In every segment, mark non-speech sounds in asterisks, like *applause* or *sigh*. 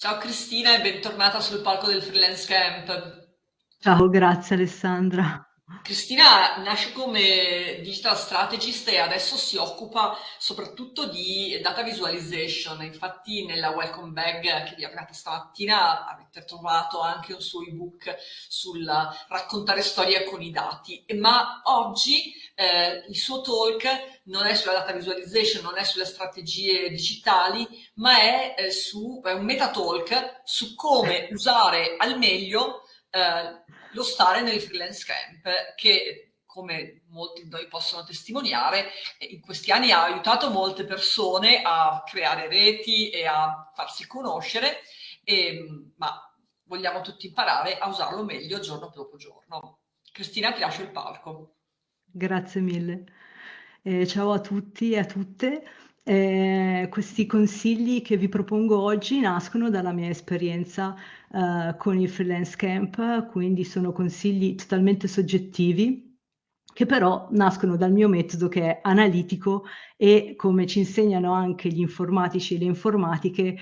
Ciao Cristina e bentornata sul palco del Freelance Camp. Ciao, grazie Alessandra. Cristina nasce come digital strategist e adesso si occupa soprattutto di data visualization. Infatti nella welcome bag che vi aperta stamattina avete trovato anche un suo ebook sul raccontare storie con i dati. Ma oggi eh, il suo talk non è sulla data visualization, non è sulle strategie digitali, ma è, eh, su, è un meta talk su come usare al meglio eh, lo stare nel freelance camp che come molti di noi possono testimoniare, in questi anni ha aiutato molte persone a creare reti e a farsi conoscere, e, ma vogliamo tutti imparare a usarlo meglio giorno dopo giorno. Cristina, ti lascio il palco. Grazie mille. Eh, ciao a tutti e a tutte. Eh, questi consigli che vi propongo oggi nascono dalla mia esperienza eh, con il freelance camp, quindi sono consigli totalmente soggettivi che però nascono dal mio metodo che è analitico e come ci insegnano anche gli informatici e le informatiche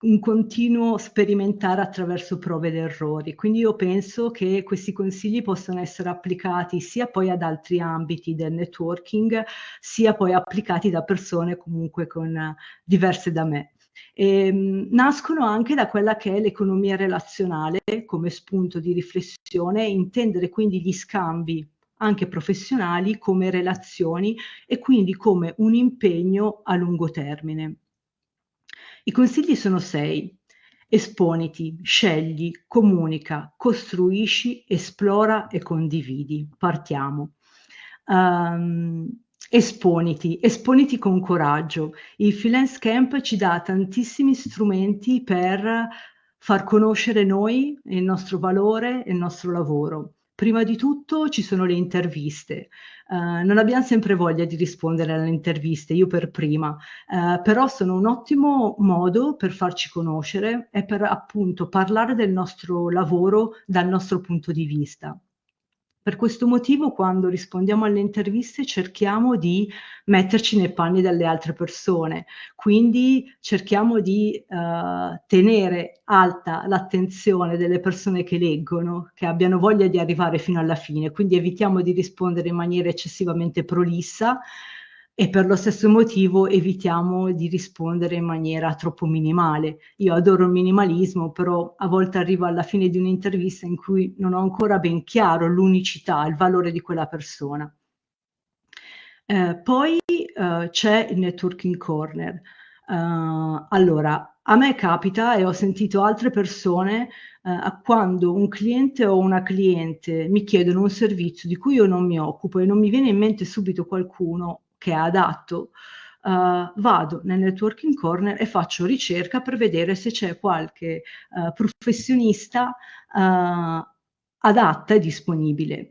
un continuo sperimentare attraverso prove ed errori. Quindi io penso che questi consigli possano essere applicati sia poi ad altri ambiti del networking, sia poi applicati da persone comunque con, diverse da me. E, ehm, nascono anche da quella che è l'economia relazionale come spunto di riflessione, intendere quindi gli scambi anche professionali come relazioni e quindi come un impegno a lungo termine. I consigli sono sei. Esponiti, scegli, comunica, costruisci, esplora e condividi. Partiamo. Um, esponiti, esponiti con coraggio. Il freelance camp ci dà tantissimi strumenti per far conoscere noi, il nostro valore e il nostro lavoro. Prima di tutto ci sono le interviste. Uh, non abbiamo sempre voglia di rispondere alle interviste, io per prima, uh, però sono un ottimo modo per farci conoscere e per appunto parlare del nostro lavoro dal nostro punto di vista. Per questo motivo quando rispondiamo alle interviste cerchiamo di metterci nei panni delle altre persone, quindi cerchiamo di uh, tenere alta l'attenzione delle persone che leggono, che abbiano voglia di arrivare fino alla fine, quindi evitiamo di rispondere in maniera eccessivamente prolissa, e per lo stesso motivo evitiamo di rispondere in maniera troppo minimale. Io adoro il minimalismo, però a volte arrivo alla fine di un'intervista in cui non ho ancora ben chiaro l'unicità, il valore di quella persona. Eh, poi eh, c'è il networking corner. Uh, allora, a me capita e ho sentito altre persone uh, quando un cliente o una cliente mi chiedono un servizio di cui io non mi occupo e non mi viene in mente subito qualcuno che è adatto, uh, vado nel networking corner e faccio ricerca per vedere se c'è qualche uh, professionista uh, adatta e disponibile.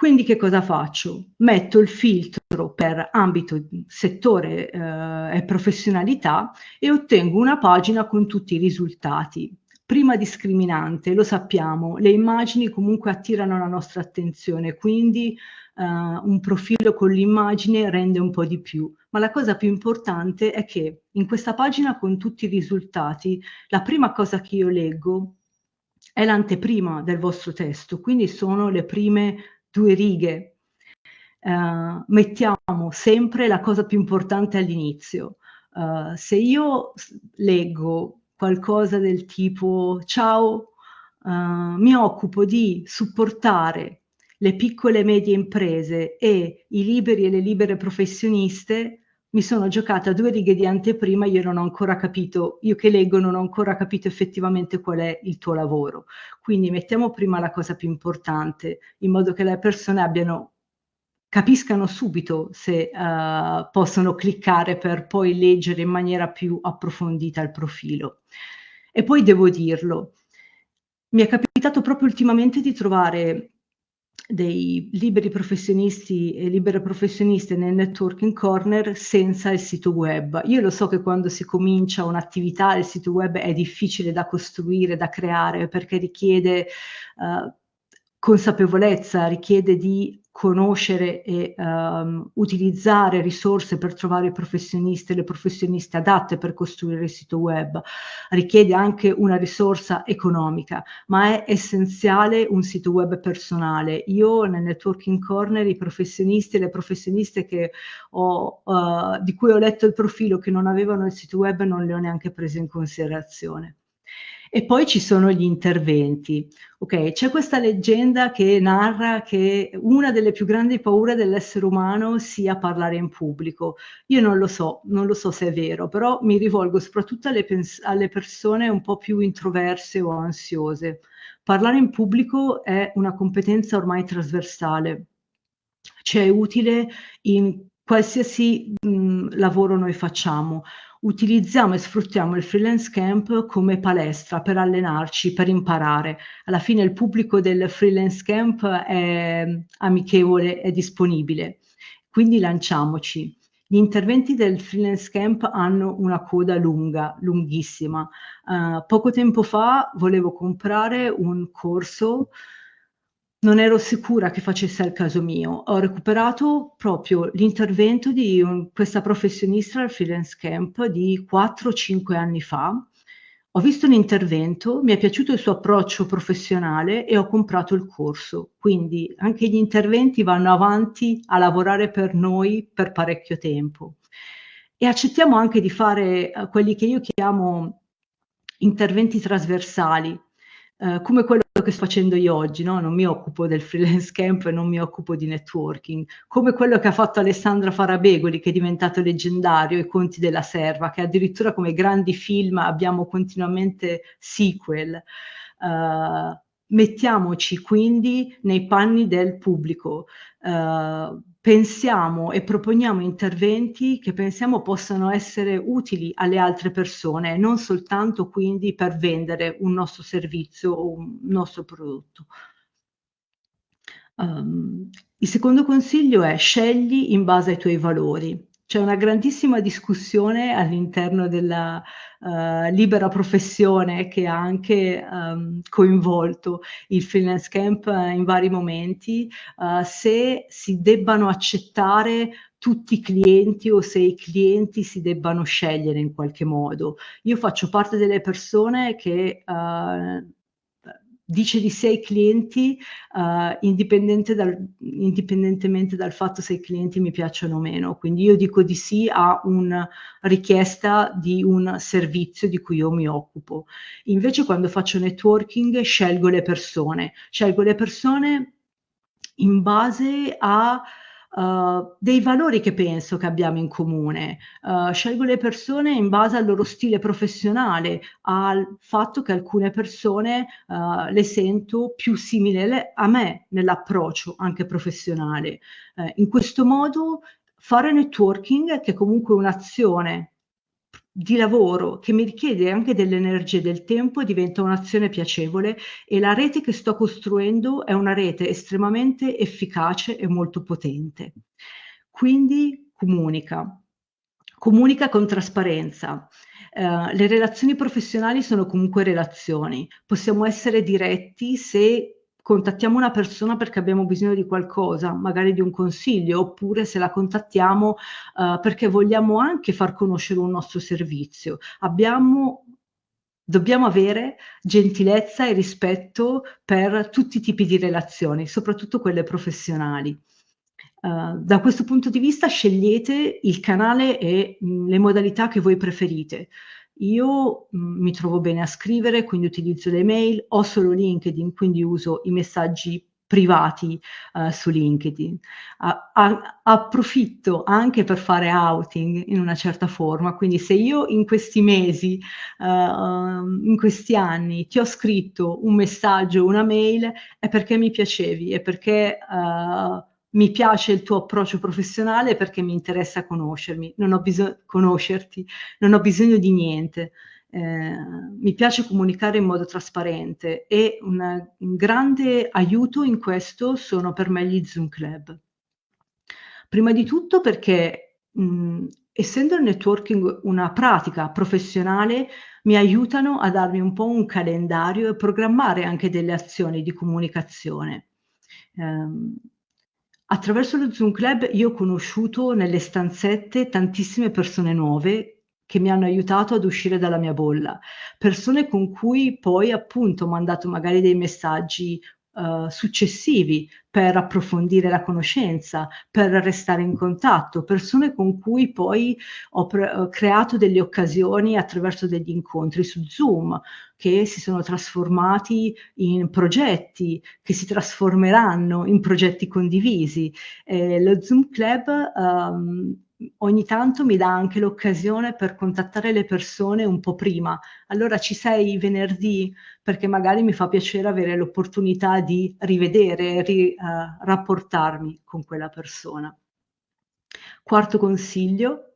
Quindi che cosa faccio? Metto il filtro per ambito, settore eh, e professionalità e ottengo una pagina con tutti i risultati. Prima discriminante, lo sappiamo, le immagini comunque attirano la nostra attenzione, quindi un profilo con l'immagine rende un po' di più. Ma la cosa più importante è che in questa pagina con tutti i risultati, la prima cosa che io leggo è l'anteprima del vostro testo, quindi sono le prime due righe. Uh, mettiamo sempre la cosa più importante all'inizio. Uh, se io leggo qualcosa del tipo ciao, uh, mi occupo di supportare le piccole e medie imprese e i liberi e le libere professioniste, mi sono giocata due righe di anteprima, io non ho ancora capito, io che leggo non ho ancora capito effettivamente qual è il tuo lavoro. Quindi mettiamo prima la cosa più importante, in modo che le persone abbiano capiscano subito se uh, possono cliccare per poi leggere in maniera più approfondita il profilo. E poi devo dirlo, mi è capitato proprio ultimamente di trovare dei liberi professionisti e libere professioniste nel networking corner senza il sito web. Io lo so che quando si comincia un'attività il sito web è difficile da costruire, da creare, perché richiede uh, consapevolezza, richiede di conoscere e um, utilizzare risorse per trovare i professionisti e le professioniste adatte per costruire il sito web, richiede anche una risorsa economica, ma è essenziale un sito web personale. Io nel Networking Corner i professionisti e le professioniste ho, uh, di cui ho letto il profilo che non avevano il sito web non le ho neanche prese in considerazione. E poi ci sono gli interventi. Ok, c'è questa leggenda che narra che una delle più grandi paure dell'essere umano sia parlare in pubblico. Io non lo so, non lo so se è vero, però mi rivolgo soprattutto alle, alle persone un po' più introverse o ansiose. Parlare in pubblico è una competenza ormai trasversale, cioè utile in qualsiasi mh, lavoro noi facciamo utilizziamo e sfruttiamo il freelance camp come palestra per allenarci, per imparare. Alla fine il pubblico del freelance camp è amichevole, è disponibile, quindi lanciamoci. Gli interventi del freelance camp hanno una coda lunga, lunghissima. Uh, poco tempo fa volevo comprare un corso non ero sicura che facesse al caso mio. Ho recuperato proprio l'intervento di un, questa professionista al freelance camp di 4-5 anni fa. Ho visto l'intervento, mi è piaciuto il suo approccio professionale e ho comprato il corso. Quindi anche gli interventi vanno avanti a lavorare per noi per parecchio tempo. E accettiamo anche di fare uh, quelli che io chiamo interventi trasversali, uh, come quello che sto facendo io oggi, no? non mi occupo del freelance camp e non mi occupo di networking, come quello che ha fatto Alessandra Farabegoli, che è diventato leggendario, I conti della serva, che addirittura come grandi film abbiamo continuamente sequel. Uh, mettiamoci quindi nei panni del pubblico, uh, pensiamo e proponiamo interventi che pensiamo possano essere utili alle altre persone, non soltanto quindi per vendere un nostro servizio o un nostro prodotto. Um, il secondo consiglio è scegli in base ai tuoi valori. C'è una grandissima discussione all'interno della uh, libera professione che ha anche um, coinvolto il freelance camp in vari momenti, uh, se si debbano accettare tutti i clienti o se i clienti si debbano scegliere in qualche modo. Io faccio parte delle persone che dice di sé ai clienti uh, indipendente dal, indipendentemente dal fatto se i clienti mi piacciono o meno. Quindi io dico di sì a una richiesta di un servizio di cui io mi occupo. Invece quando faccio networking scelgo le persone, scelgo le persone in base a uh, dei valori che penso che abbiamo in comune. Uh, scelgo le persone in base al loro stile professionale, al fatto che alcune persone uh, le sento più simili a me nell'approccio anche professionale. in questo modo fare networking, che è comunque un'azione di lavoro che mi richiede anche delle energie del tempo diventa un'azione piacevole e la rete che sto costruendo è una rete estremamente efficace e molto potente. Quindi comunica, comunica con trasparenza. Uh, le relazioni professionali sono comunque relazioni, possiamo essere diretti se contattiamo una persona perché abbiamo bisogno di qualcosa, magari di un consiglio, oppure se la contattiamo uh, perché vogliamo anche far conoscere un nostro servizio. Abbiamo dobbiamo avere gentilezza e rispetto per tutti i tipi di relazioni, soprattutto quelle professionali. Uh, da questo punto di vista scegliete il canale e mh, mm, le modalità che voi preferite. Io mm, mi trovo bene a scrivere, quindi utilizzo le mail, ho solo LinkedIn, quindi uso i messaggi privati uh, su LinkedIn. A, a, approfitto anche per fare outing in una certa forma, quindi se io in questi mesi, uh, in questi anni ti ho scritto un messaggio, una mail, è perché mi piacevi, è perché uh, mi piace il tuo approccio professionale perché mi interessa conoscermi, non ho bisogno conoscerti, non ho bisogno di niente. Eh, mi piace comunicare in modo trasparente e una, un grande aiuto in questo sono per me gli Zoom Club. Prima di tutto perché mh, essendo il networking una pratica professionale mi aiutano a darmi un po' un calendario e programmare anche delle azioni di comunicazione. Eh, attraverso lo Zoom Club io ho conosciuto nelle stanzette tantissime persone nuove che mi hanno aiutato ad uscire dalla mia bolla, persone con cui poi appunto ho mandato magari dei messaggi uh, successivi per approfondire la conoscenza, per restare in contatto, persone con cui poi ho, ho creato delle occasioni attraverso degli incontri su Zoom che si sono trasformati in progetti, che si trasformeranno in progetti condivisi. Eh, lo Zoom Club um, ogni tanto mi dà anche l'occasione per contattare le persone un po' prima. Allora ci sei venerdì perché magari mi fa piacere avere l'opportunità di rivedere, ri, uh, rapportarmi con quella persona. Quarto consiglio,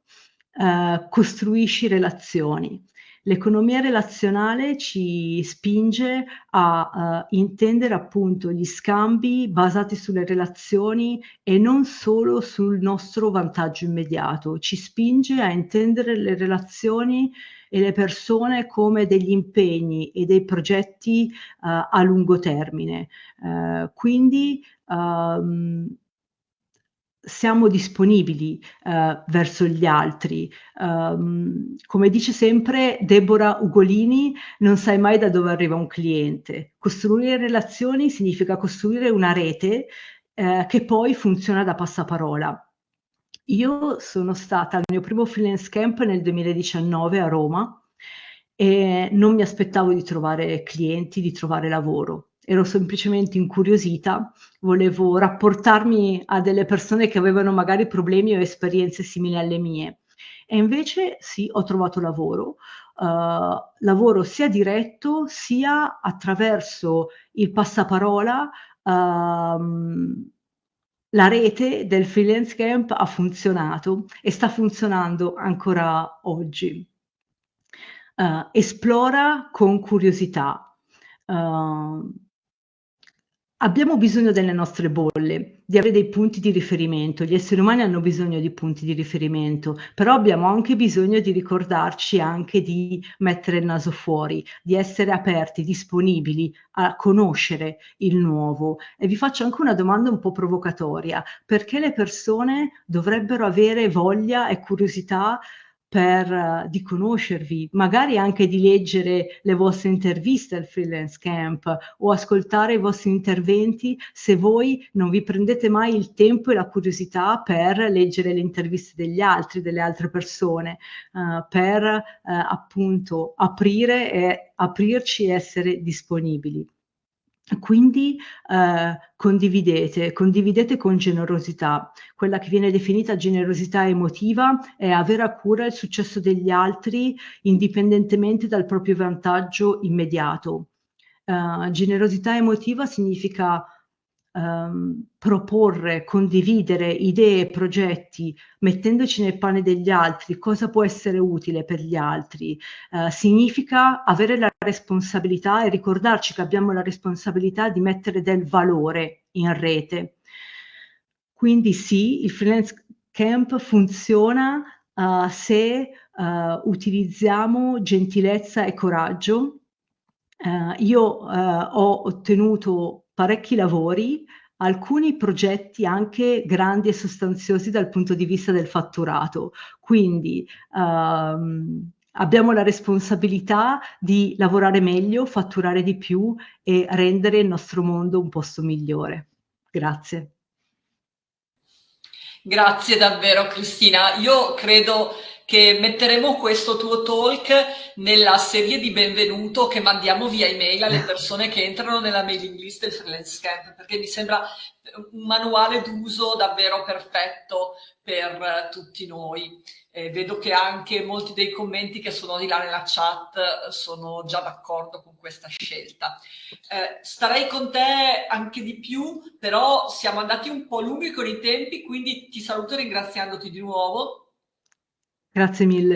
uh, costruisci relazioni. L'economia relazionale ci spinge a uh, intendere appunto gli scambi basati sulle relazioni e non solo sul nostro vantaggio immediato, ci spinge a intendere le relazioni e le persone come degli impegni e dei progetti uh, a lungo termine. Uh, quindi um, siamo disponibili uh, verso gli altri. Um, come dice sempre Deborah Ugolini, non sai mai da dove arriva un cliente. Costruire relazioni significa costruire una rete uh, che poi funziona da passaparola. Io sono stata al mio primo freelance camp nel 2019 a Roma e non mi aspettavo di trovare clienti, di trovare lavoro ero semplicemente incuriosita, volevo rapportarmi a delle persone che avevano magari problemi o esperienze simili alle mie. E invece sì, ho trovato lavoro, uh, lavoro sia diretto sia attraverso il passaparola. Uh, la rete del freelance camp ha funzionato e sta funzionando ancora oggi. Uh, esplora con curiosità. Uh, Abbiamo bisogno delle nostre bolle, di avere dei punti di riferimento. Gli esseri umani hanno bisogno di punti di riferimento, però abbiamo anche bisogno di ricordarci anche di mettere il naso fuori, di essere aperti, disponibili a conoscere il nuovo. E vi faccio anche una domanda un po' provocatoria. Perché le persone dovrebbero avere voglia e curiosità per, uh, di conoscervi, magari anche di leggere le vostre interviste al freelance camp o ascoltare i vostri interventi se voi non vi prendete mai il tempo e la curiosità per leggere le interviste degli altri, delle altre persone, uh, per uh, appunto aprire e aprirci e essere disponibili. Quindi eh, condividete, condividete con generosità. Quella che viene definita generosità emotiva è avere a cura il successo degli altri indipendentemente dal proprio vantaggio immediato. Uh, generosità emotiva significa um, proporre, condividere idee progetti, mettendoci nel pane degli altri, cosa può essere utile per gli altri, uh, significa avere la responsabilità e ricordarci che abbiamo la responsabilità di mettere del valore in rete. Quindi sì, il freelance camp funziona uh, se uh, utilizziamo gentilezza e coraggio. Uh, io ho ottenuto parecchi lavori, alcuni progetti anche grandi e sostanziosi dal punto di vista del fatturato. Quindi um, abbiamo la responsabilità di lavorare meglio, fatturare di più e rendere il nostro mondo un posto migliore. Grazie. Grazie davvero Cristina. Io credo che metteremo questo tuo talk nella serie di benvenuto che mandiamo via email alle *laughs* persone che entrano nella mailing list del Freelance Camp, perché mi sembra un manuale d'uso davvero perfetto per tutti noi. Eh, vedo che anche molti dei commenti che sono di là nella chat sono già d'accordo con questa scelta. Eh, starei con te anche di più, però siamo andati un po' lunghi con i tempi, quindi ti saluto ringraziandoti di nuovo Grazie mille.